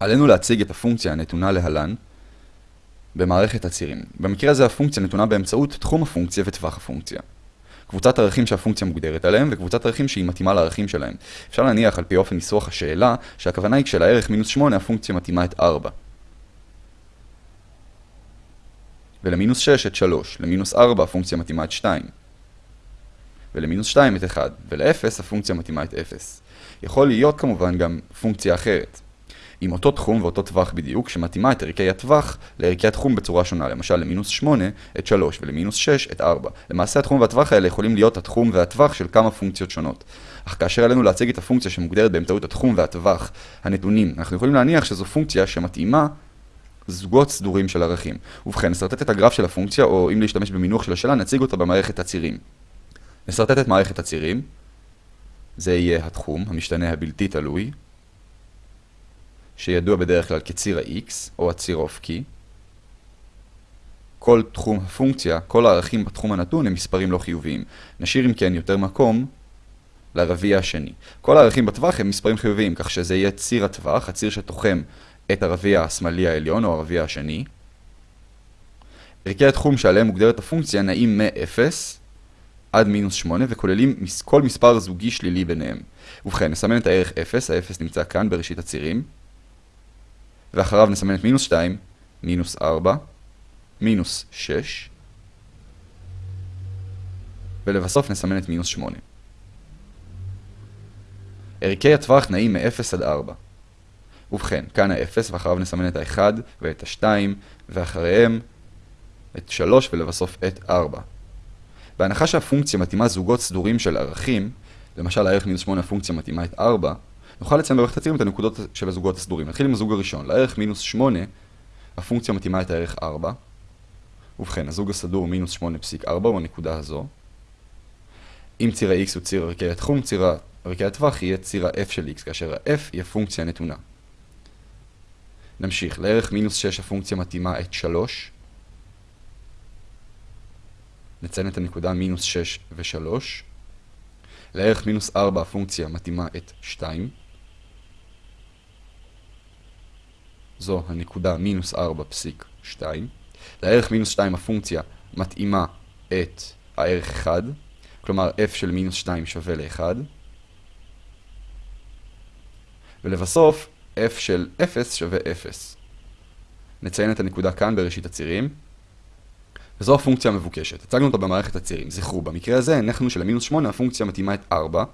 עלינו להציג את הפונקציה הנתונה להלן במערכת הצירים. במקרה הזה הפונקציה נתונה באמצעות תחום הפונקציה וטווח הפונקציה. קבוצת ערכים שהפונקציה מוגדרת עליהם, וקבוצת ערכים שהיא מתאימה לערכים שלהם. אפשר להניח על פי אופן ניסוח השאלה, שהכוונה היא כשלערך מינוס 8 הפונקציה מתאימה את 4. ולמינוס 6 את 3, למינוס 4 הפונקציה מתאימה את 2. ולמינוס 2 את 1, ול-0 הפונקציה מתאימה את 0. יכול להיות כמובן גם פונקציה אחרת. עם אותו תחום ואותו טווח בדיוק, שמתאימה את ערכי הטווח לערכי התחום בצורה שונה, למשל למינוס 8 את 3 ולמינוס 6 את 4. למעשה התחום והטווח האלה יכולים להיות התחום והטווח של כמה פונקציות שונות. אך כאשר עלינו להציג את הפונקציה שמוגדרת באמצעות התחום והטווח הנתונים, אנחנו יכולים להניח שזו פונקציה שמתאימה זוגות סדורים של ערכים. ובכן, נסרטט את הגרף של הפונקציה, או אם להשתמש במינוח של השאלה, נציג אותה במערכת הצירים. נסרטט את מערכת הצירים. זה יהיה התחום, המשתנה הבלתי תלוי, שידוע בדרך כלל כציר ה-x, או הציר האופקי. כל תחום הפונקציה, כל הערכים בתחום הנתון הם מספרים לא חיוביים. נשאיר אם כן יותר מקום לרביע השני. כל הערכים בטווח הם מספרים חיוביים, כך שזה יהיה ציר הטווח, הציר שתוחם את הרביע השמאלי העליון או הרביע השני. ערכי התחום שעליהם מוגדרת הפונקציה נעים מ-0 עד מינוס 8 וכוללים כל מספר זוגי שלילי ביניהם. ובכן, נסמן את הערך 0, ה-0 נמצא כאן בראשית הצירים. ואחריו נסמן את מינוס 2, מינוס 4, מינוס 6, ולבסוף נסמן את מינוס 8. ערכי הטווח נעים מ-0 עד 4. ובכן, כאן ה-0 ואחריו נסמן את ה-1 ואת ה-2 ואחריהם את 3 ולבסוף את 4. בהנחה שהפונקציה מתאימה זוגות סדורים של ערכים, למשל הערך מינוס 8 הפונקציה מתאימה את 4, נוכל לציין במערכת הצירים את הנקודות של הזוגות הסדורים. נתחיל עם הזוג הראשון. לערך מינוס 8, הפונקציה מתאימה את הערך 4. ובכן, הזוג הסדור מינוס 8.4 הוא הנקודה הזו. אם ציר ה-x הוא ציר ערכי התחום, ציר ערכי הטווח יהיה ציר ה-f של x, כאשר ה-f היא הפונקציה הנתונה. נמשיך, לערך מינוס 6 הפונקציה מתאימה את 3. נציין את הנקודה מינוס 6 ו-3. לערך מינוס 4 הפונקציה מתאימה את 2. זו הנקודה מינוס 4 פסיק 2. לערך מינוס 2 הפונקציה מתאימה את הערך 1, כלומר f של מינוס 2 שווה ל-1. ולבסוף, f של 0 שווה 0. נציין את הנקודה כאן בראשית הצירים. וזו הפונקציה המבוקשת. הצגנו אותה במערכת הצירים. זכרו, במקרה הזה הנחנו שלמינוס 8 הפונקציה מתאימה את 4,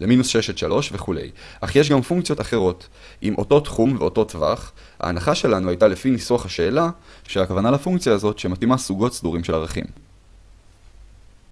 למינוס 6 את 3 וכולי. אך יש גם פונקציות אחרות, עם אותו תחום ואותו טווח. ההנחה שלנו הייתה לפי ניסוח השאלה, שהכוונה לפונקציה הזאת שמתאימה סוגות סדורים של ערכים.